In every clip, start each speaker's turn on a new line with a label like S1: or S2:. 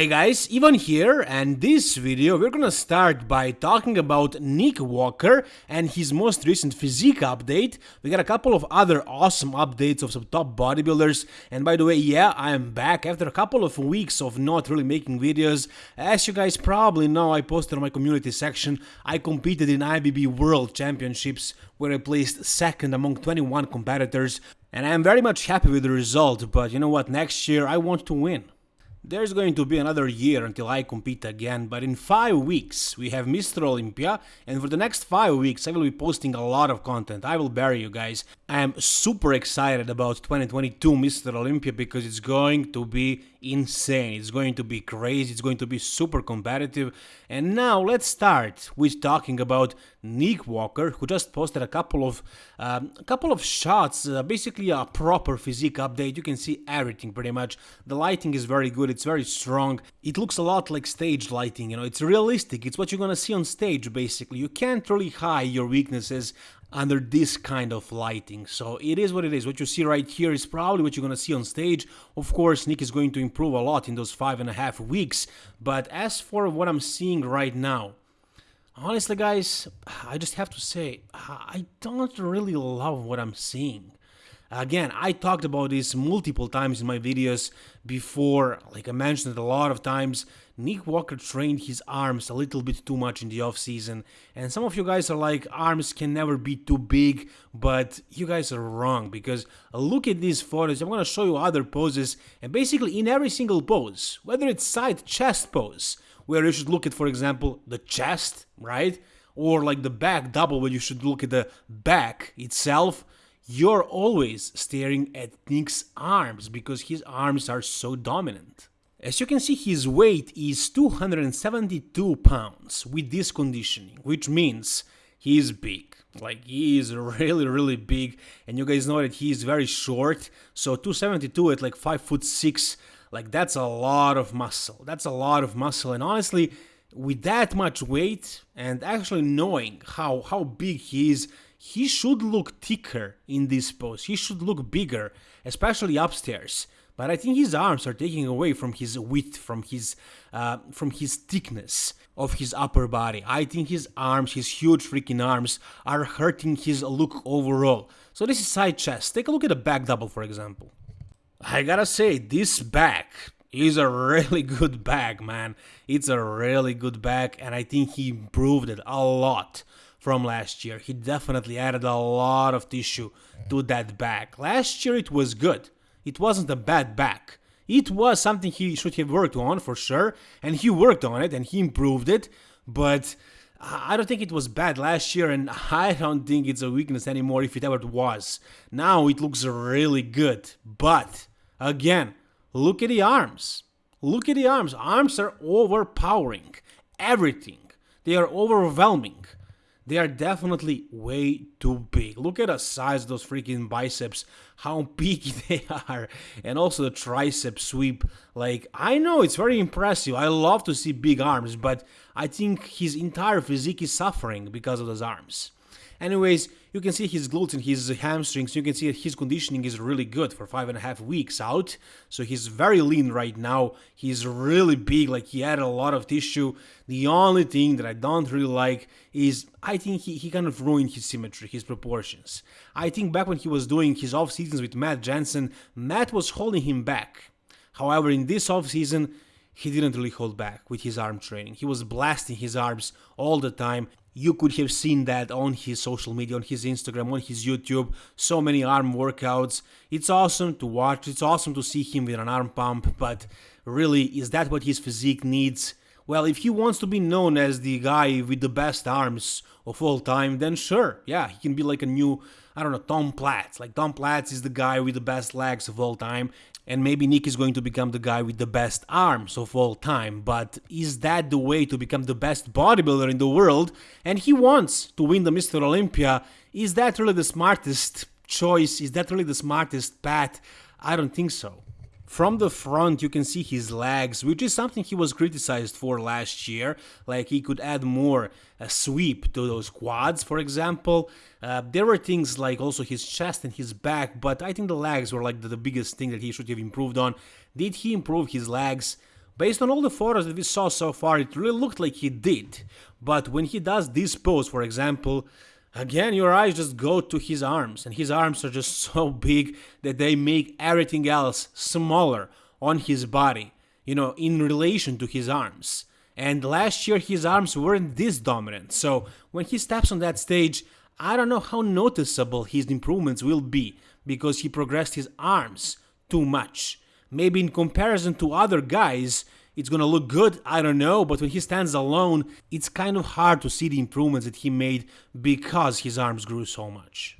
S1: Hey guys, Ivan here, and this video we're gonna start by talking about Nick Walker and his most recent physique update. We got a couple of other awesome updates of some top bodybuilders, and by the way, yeah, I am back after a couple of weeks of not really making videos. As you guys probably know, I posted on my community section, I competed in IBB World Championships where I placed second among 21 competitors, and I am very much happy with the result, but you know what, next year I want to win. There's going to be another year until I compete again, but in 5 weeks we have Mr. Olympia, and for the next 5 weeks I will be posting a lot of content, I will bury you guys. I am super excited about 2022 Mr. Olympia because it's going to be insane, it's going to be crazy, it's going to be super competitive. And now let's start with talking about Nick Walker, who just posted a couple of um, a couple of shots, uh, basically a proper physique update. You can see everything pretty much. The lighting is very good, it's very strong. It looks a lot like stage lighting, you know, it's realistic. It's what you're gonna see on stage basically. You can't really hide your weaknesses under this kind of lighting. So it is what it is. What you see right here is probably what you're to see on stage. Of course, Nick is going to improve a lot in those five and a half weeks. But as for what I'm seeing right now, honestly, guys, I just have to say, I don't really love what I'm seeing. Again, I talked about this multiple times in my videos before, like I mentioned a lot of times. Nick Walker trained his arms a little bit too much in the off season, and some of you guys are like, arms can never be too big, but you guys are wrong because look at these photos. I'm gonna show you other poses, and basically in every single pose, whether it's side chest pose, where you should look at, for example, the chest, right? Or like the back double, where you should look at the back itself you're always staring at Nick's arms because his arms are so dominant. As you can see, his weight is 272 pounds with this conditioning, which means he is big. Like, he is really, really big, and you guys know that he is very short, so 272 at like 5 foot 6, like, that's a lot of muscle. That's a lot of muscle, and honestly, with that much weight, and actually knowing how, how big he is, he should look thicker in this pose. He should look bigger, especially upstairs. But I think his arms are taking away from his width, from his uh, from his thickness of his upper body. I think his arms, his huge freaking arms, are hurting his look overall. So this is side chest. Take a look at the back double, for example. I gotta say, this back is a really good back, man. It's a really good back, and I think he improved it a lot from last year. He definitely added a lot of tissue to that back. Last year it was good. It wasn't a bad back. It was something he should have worked on for sure, and he worked on it and he improved it, but I don't think it was bad last year, and I don't think it's a weakness anymore if it ever was. Now it looks really good, but again, look at the arms. Look at the arms. Arms are overpowering everything. They are overwhelming they are definitely way too big. Look at the size of those freaking biceps, how big they are, and also the tricep sweep. Like, I know it's very impressive. I love to see big arms, but I think his entire physique is suffering because of those arms. Anyways, you can see his glutes and his hamstrings. You can see his conditioning is really good for five and a half weeks out. So he's very lean right now. He's really big, like he added a lot of tissue. The only thing that I don't really like is I think he, he kind of ruined his symmetry, his proportions. I think back when he was doing his off seasons with Matt Jansen, Matt was holding him back. However, in this off season, he didn't really hold back with his arm training. He was blasting his arms all the time you could have seen that on his social media, on his Instagram, on his YouTube. So many arm workouts. It's awesome to watch. It's awesome to see him with an arm pump. But really, is that what his physique needs? Well, if he wants to be known as the guy with the best arms of all time, then sure, yeah, he can be like a new, I don't know, Tom Platz. Like Tom Platz is the guy with the best legs of all time, and maybe Nick is going to become the guy with the best arms of all time, but is that the way to become the best bodybuilder in the world? And he wants to win the Mr. Olympia. Is that really the smartest choice? Is that really the smartest path? I don't think so. From the front you can see his legs, which is something he was criticized for last year, like he could add more uh, sweep to those quads, for example. Uh, there were things like also his chest and his back, but I think the legs were like the, the biggest thing that he should have improved on. Did he improve his legs? Based on all the photos that we saw so far, it really looked like he did. But when he does this pose, for example, again your eyes just go to his arms, and his arms are just so big that they make everything else smaller on his body, you know, in relation to his arms. And last year his arms weren't this dominant, so when he steps on that stage, I don't know how noticeable his improvements will be, because he progressed his arms too much. Maybe in comparison to other guys, it's gonna look good, I don't know, but when he stands alone, it's kind of hard to see the improvements that he made because his arms grew so much.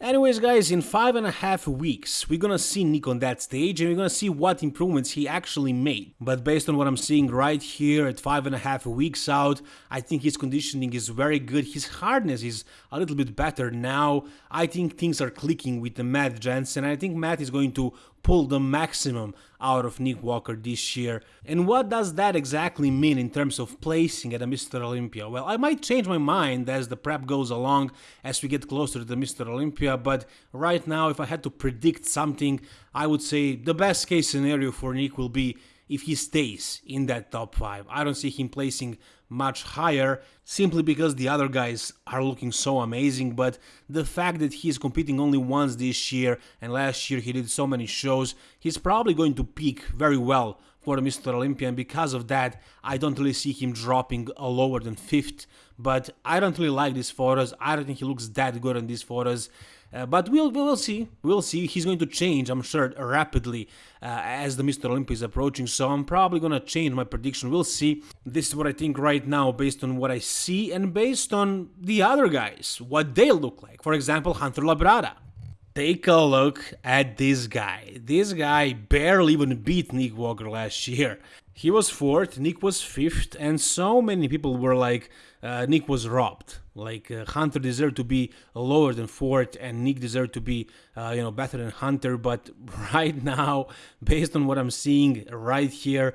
S1: Anyways guys, in five and a half weeks, we're gonna see Nick on that stage and we're gonna see what improvements he actually made. But based on what I'm seeing right here at five and a half weeks out, I think his conditioning is very good, his hardness is a little bit better now. I think things are clicking with Matt Jansen I think Matt is going to pull the maximum out of Nick Walker this year. And what does that exactly mean in terms of placing at a Mr. Olympia? Well, I might change my mind as the prep goes along, as we get closer to the Mr. Olympia, but right now, if I had to predict something, I would say the best case scenario for Nick will be if he stays in that top 5. I don't see him placing much higher simply because the other guys are looking so amazing but the fact that he's competing only once this year and last year he did so many shows he's probably going to peak very well for Mr. Olympia and because of that I don't really see him dropping lower than 5th but I don't really like these photos I don't think he looks that good in these photos uh, but we'll we'll see. We'll see. He's going to change, I'm sure, rapidly uh, as the Mr. Olympia is approaching. So I'm probably gonna change my prediction. We'll see. This is what I think right now, based on what I see and based on the other guys, what they look like. For example, Hunter Labrada. Take a look at this guy. This guy barely even beat Nick Walker last year. He was fourth, Nick was fifth, and so many people were like, uh, Nick was robbed. Like uh, Hunter deserved to be lower than fourth, and Nick deserved to be, uh, you know, better than Hunter. But right now, based on what I'm seeing right here,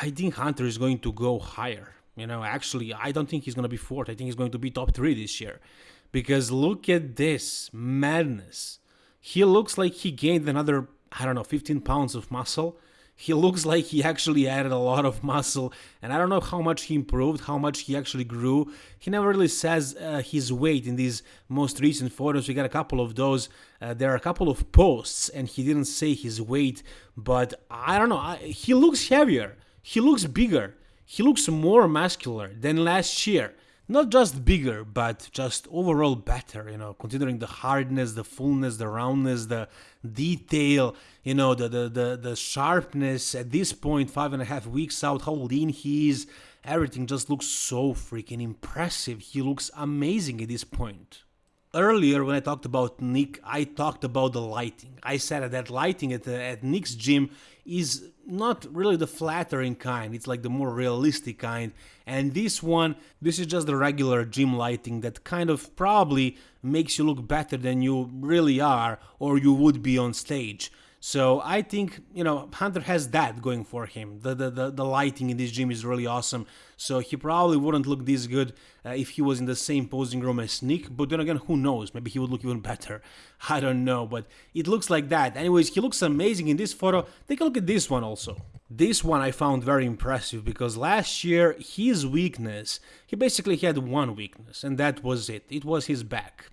S1: I think Hunter is going to go higher. You know, actually, I don't think he's going to be fourth. I think he's going to be top three this year, because look at this madness. He looks like he gained another, I don't know, 15 pounds of muscle. He looks like he actually added a lot of muscle. And i don't know how much he improved how much he actually grew. He never really says uh, his weight in these most recent photos. We got a couple of those. Uh, there are a couple of posts and he didn't say his weight but i don't know. I, he looks heavier. He looks bigger. He looks more muscular than last year not just bigger, but just overall better, you know, considering the hardness, the fullness, the roundness, the detail, you know, the, the, the, the sharpness at this point, five and a half weeks out, how lean he is, everything just looks so freaking impressive. He looks amazing at this point. Earlier, when I talked about Nick, I talked about the lighting. I said that lighting at, at Nick's gym is not really the flattering kind, it's like the more realistic kind. And this one, this is just the regular gym lighting that kind of probably makes you look better than you really are or you would be on stage. So I think, you know, Hunter has that going for him. The, the, the, the, lighting in this gym is really awesome. So he probably wouldn't look this good uh, if he was in the same posing room as Nick. But then again, who knows? Maybe he would look even better. I don't know. But it looks like that. Anyways, he looks amazing in this photo. Take a look at this one also. This one I found very impressive because last year his weakness, he basically had one weakness and that was it. It was his back.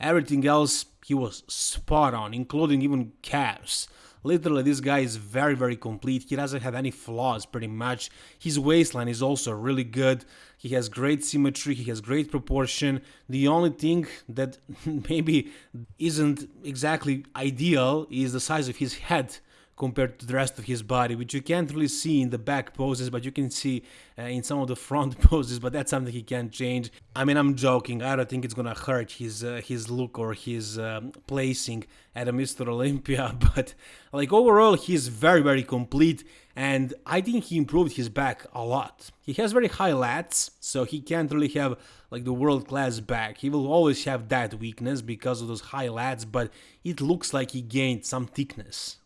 S1: Everything else he was spot on, including even calves. Literally, this guy is very, very complete. He doesn't have any flaws, pretty much. His waistline is also really good. He has great symmetry, he has great proportion. The only thing that maybe isn't exactly ideal is the size of his head compared to the rest of his body, which you can't really see in the back poses, but you can see uh, in some of the front poses, but that's something he can't change. I mean, I'm joking. I don't think it's gonna hurt his uh, his look or his um, placing at a Mr. Olympia, but like overall, he's very, very complete, and I think he improved his back a lot. He has very high lats, so he can't really have like the world-class back. He will always have that weakness because of those high lats, but it looks like he gained some thickness.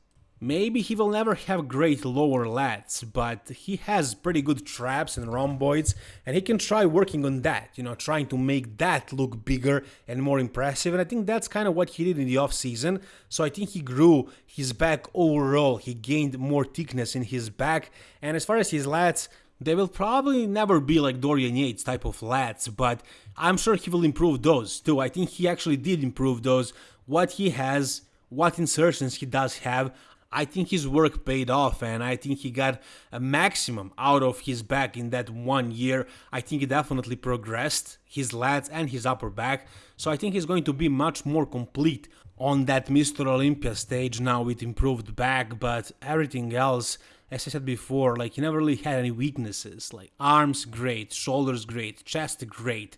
S1: Maybe he will never have great lower lats, but he has pretty good traps and rhomboids, and he can try working on that, you know, trying to make that look bigger and more impressive. And I think that's kind of what he did in the off season. So I think he grew his back overall. He gained more thickness in his back. And as far as his lats, they will probably never be like Dorian Yates type of lats, but I'm sure he will improve those too. I think he actually did improve those. What he has, what insertions he does have, I think his work paid off and I think he got a maximum out of his back in that one year. I think he definitely progressed his lats and his upper back. So I think he's going to be much more complete on that Mr. Olympia stage now with improved back, but everything else, as I said before, like he never really had any weaknesses. Like arms great, shoulders great, chest great,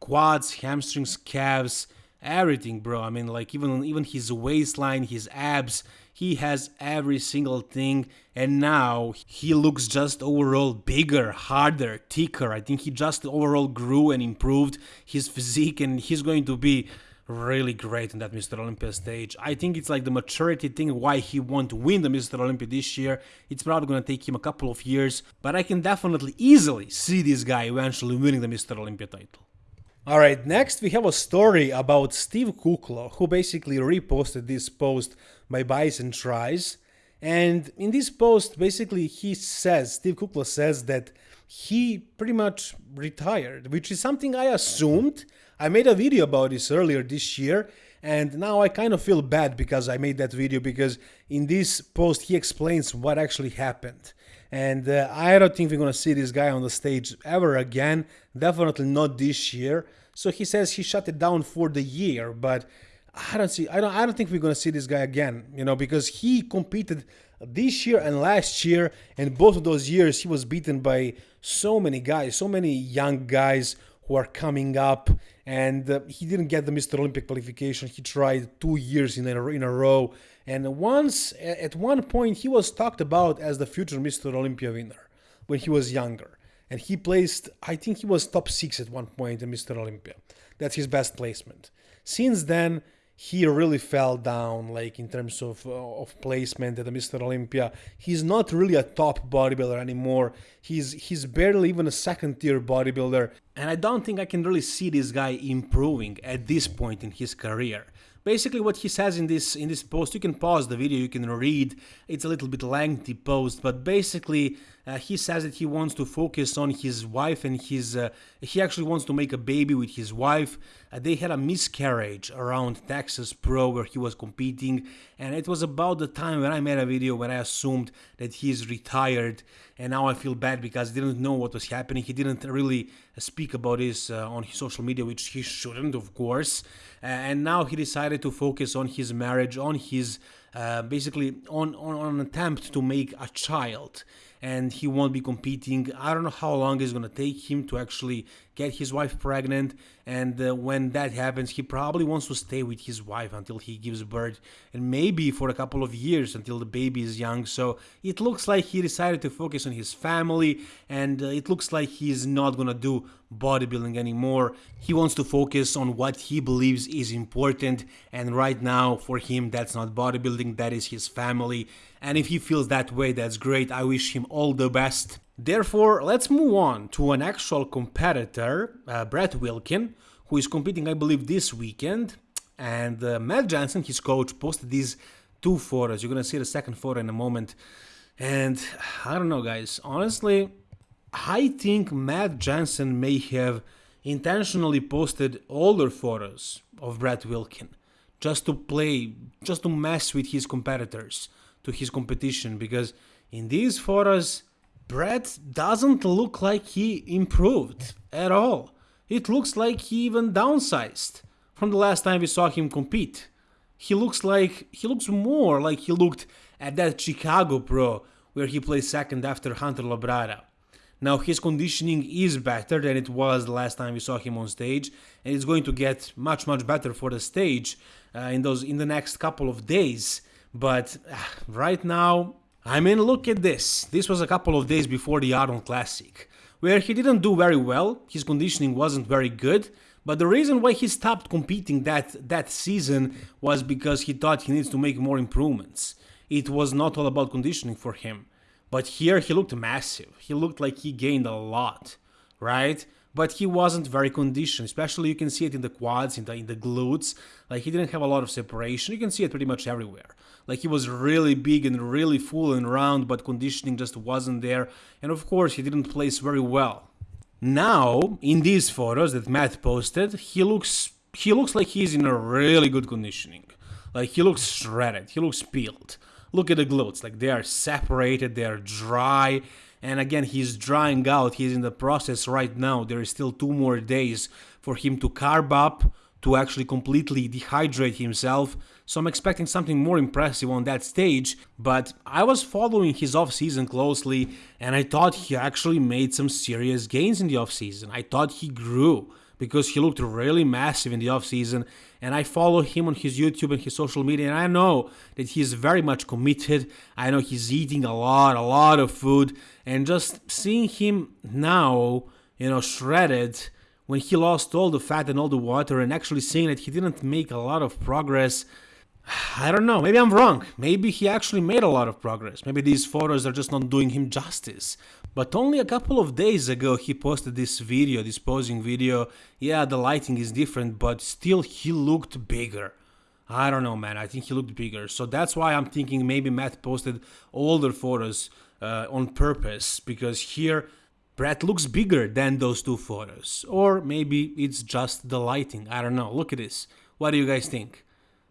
S1: quads, hamstrings, calves, everything, bro. I mean, like even even his waistline, his abs, he has every single thing, and now he looks just overall bigger, harder, thicker. I think he just overall grew and improved his physique, and he's going to be really great in that Mr. Olympia stage. I think it's like the maturity thing why he won't win the Mr. Olympia this year. It's probably gonna take him a couple of years, but I can definitely easily see this guy eventually winning the Mr. Olympia title. Alright, next we have a story about Steve Kuclo, who basically reposted this post by Bison Tries. And in this post, basically, he says, Steve Kuclo says that he pretty much retired, which is something I assumed. I made a video about this earlier this year, and now I kind of feel bad because I made that video because in this post he explains what actually happened. And uh, I don't think we're gonna see this guy on the stage ever again. Definitely not this year. So he says he shut it down for the year, but I don't see. I don't. I don't think we're gonna see this guy again. You know, because he competed this year and last year, and both of those years he was beaten by so many guys, so many young guys who are coming up, and uh, he didn't get the Mr. Olympic qualification. He tried two years in a, in a row, and once at one point he was talked about as the future Mr. Olympia winner when he was younger, and he placed. I think he was top six at one point in Mr. Olympia. That's his best placement. Since then he really fell down like in terms of uh, of placement at the Mr. Olympia. He's not really a top bodybuilder anymore. He's he's barely even a second tier bodybuilder, and I don't think I can really see this guy improving at this point in his career basically what he says in this in this post you can pause the video you can read. It's a little bit lengthy post but basically uh, he says that he wants to focus on his wife and his uh, he actually wants to make a baby with his wife. Uh, they had a miscarriage around texas pro where he was competing and it was about the time when i made a video when i assumed that he's retired and now i feel bad because i didn't know what was happening. He didn't really speak about this uh, on his social media which he shouldn't of course. And now he decided to focus on his marriage on his uh, basically on, on, on an attempt to make a child and he won't be competing. I don't know how long it's going to take him to actually get his wife pregnant. And uh, when that happens, he probably wants to stay with his wife until he gives birth and maybe for a couple of years until the baby is young. So it looks like he decided to focus on his family and uh, it looks like he's not to do bodybuilding anymore. He wants to focus on what he believes is important. And right now, for him, that's not bodybuilding, that is his family. And if he feels that way, that's great. I wish him all the best. Therefore, let's move on to an actual competitor, uh, Brett Wilkin, who is competing, I believe, this weekend. And uh, Matt Jansen, his coach, posted these two photos. You're gonna see the second photo in a moment. And I don't know, guys. Honestly, I think Matt Jansen may have intentionally posted older photos of Brett Wilkin just to play, just to mess with his competitors, to his competition, because in these photos, Brett doesn't look like he improved at all. It looks like he even downsized from the last time we saw him compete. He looks like he looks more like he looked at that Chicago Pro where he placed second after Hunter Labrada. Now his conditioning is better than it was the last time we saw him on stage, and it's going to get much much better for the stage uh, in those in the next couple of days. But uh, right now, I mean, look at this. This was a couple of days before the Arnold Classic, where he didn't do very well. His conditioning wasn't very good. But the reason why he stopped competing that that season was because he thought he needs to make more improvements. it was not all about conditioning for him. But here he looked massive. He looked like he gained a lot, right? But he wasn't very conditioned, especially you can see it in the quads, in the, in the glutes. Like he didn't have a lot of separation. You can see it pretty much everywhere. Like he was really big and really full and round, but conditioning just wasn't there. And of course, he didn't place very well. Now, in these photos that Matt posted, he looks he looks like he's in a really good conditioning. Like he looks shredded, he looks peeled. Look at the glutes, like they are separated, they are dry. And again, he's drying out. He's in the process right now. There is still two more days for him to carb up, to actually completely dehydrate himself. So I'm expecting something more impressive on that stage. But I was following his off season closely, and I thought he actually made some serious gains in the off season. I thought he grew because he looked really massive in the off season and I follow him on his YouTube and his social media and I know that he's very much committed. I know he's eating a lot, a lot of food and just seeing him now, you know, shredded when he lost all the fat and all the water and actually seeing that he didn't make a lot of progress I don't know, maybe I'm wrong. Maybe he actually made a lot of progress. Maybe these photos are just not doing him justice. But only a couple of days ago he posted this video, this posing video. Yeah, the lighting is different, but still he looked bigger. I don't know, man. I think he looked bigger. So that's why I'm thinking maybe Matt posted older photos uh, on purpose because here Brett looks bigger than those two photos. Or maybe it's just the lighting. I don't know. Look at this. What do you guys think?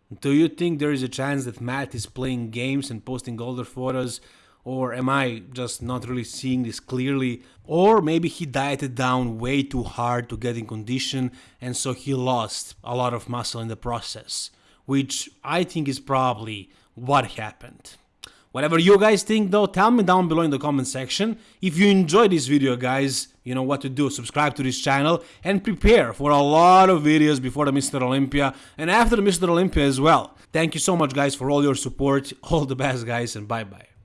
S1: Do you think there is a chance that Matt is playing games and posting older photos? Or am I just not really seeing this clearly? Or maybe he dieted down way too hard to get in condition and so he lost a lot of muscle in the process, which I think is probably what happened. Whatever you guys think though, tell me down below in the comment section. If you enjoyed this video guys, you know what to do. Subscribe to this channel and prepare for a lot of videos before the Mr. Olympia and after the Mr. Olympia as well. Thank you so much guys for all your support. All the best guys and bye bye.